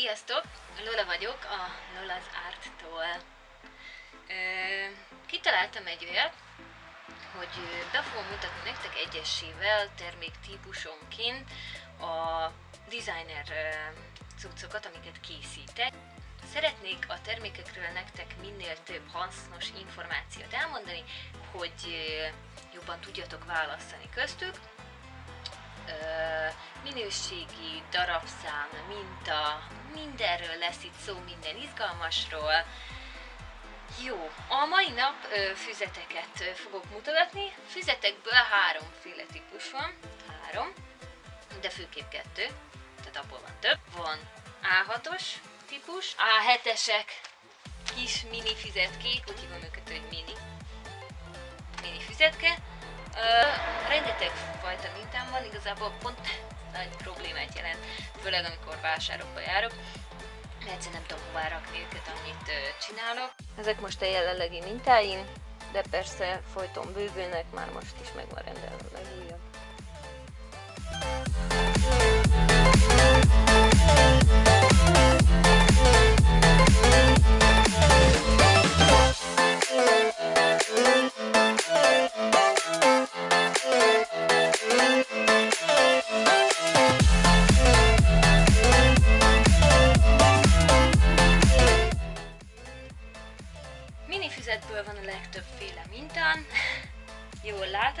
Sziasztok! Lola vagyok a Lola's Art-tól. Kitaláltam egy olyat, hogy be fogom mutatni nektek egyesével terméktípusonként a designer cuccokat, amiket készítek. Szeretnék a termékekről nektek minél több hasznos információt elmondani, hogy jobban tudjatok választani köztük. Minőségi, darabszám, minta, mindenről lesz itt szó, minden izgalmasról. Jó, a mai nap ö, füzeteket ö, fogok mutatni. Füzetekből háromféle típus van, három, de főképp kettő, tehát abból van több. Van A6-os típus, A7-esek, kis mini füzetkék, úgy hívom őket, hogy mini, mini füzetke. Ö, rengeteg fajta mintám van, igazából pont nagy problémát jelent, főleg amikor vásárokba járok, mert nem tudom hová rakni őket, ö, csinálok. Ezek most a jelenlegi mintáim, de persze folyton bővülnek, már most is meg van rendelve legújabb. A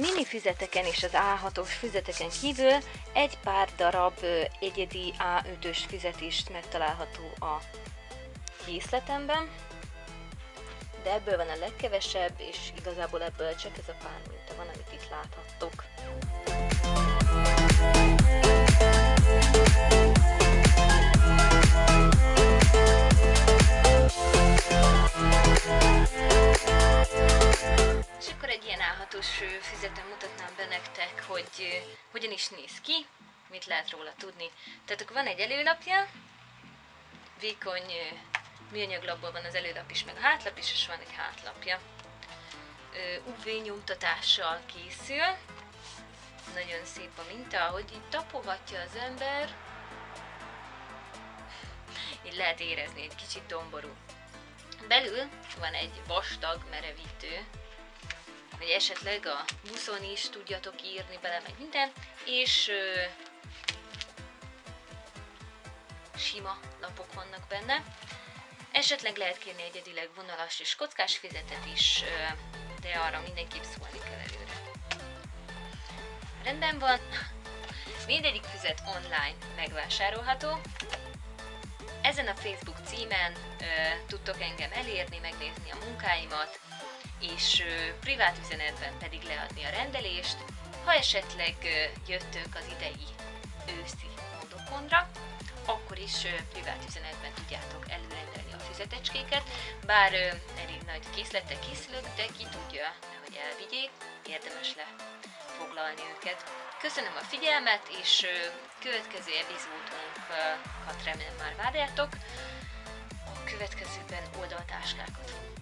mini füzeteken és az A6-os füzeteken kívül egy pár darab egyedi A5-ös füzet is megtalálható a készletemben de ebből van a legkevesebb, és igazából ebből csak ez a pár minta van, amit itt láthattok. És egy ilyen állhatós füzeten mutatnám be nektek, hogy hogyan is néz ki, mit lehet róla tudni. Tehát akkor van egy előlapja, vékony műanyaglapból van az előlap is, meg a hátlap is, és van egy hátlapja. UV nyomtatással készül. Nagyon szép a minta, ahogy így tapogatja az ember. Így lehet érezni, egy kicsit domború. Belül van egy vastag merevítő, hogy esetleg a buszon is tudjatok írni bele, meg minden, és ö, sima lapok vannak benne. Esetleg lehet kérni egyedileg vonalas és kockás fizetet is, ö, de arra mindenképp szólni kell előre. Rendben van, mindegyik füzet online megvásárolható. Ezen a Facebook címen ö, tudtok engem elérni, megnézni a munkáimat, és ö, privát üzenetben pedig leadni a rendelést, ha esetleg ö, jöttök az idei őszi módokondra, akkor is privát üzenetben tudjátok előrendelni a füzetecskéket, bár elég nagy készlettel készülök, de ki tudja, hogy elvigyék, érdemes lefoglalni őket. Köszönöm a figyelmet, és következő epizódunkat remélem már várjátok. A következőben oldaltáskákat fogunk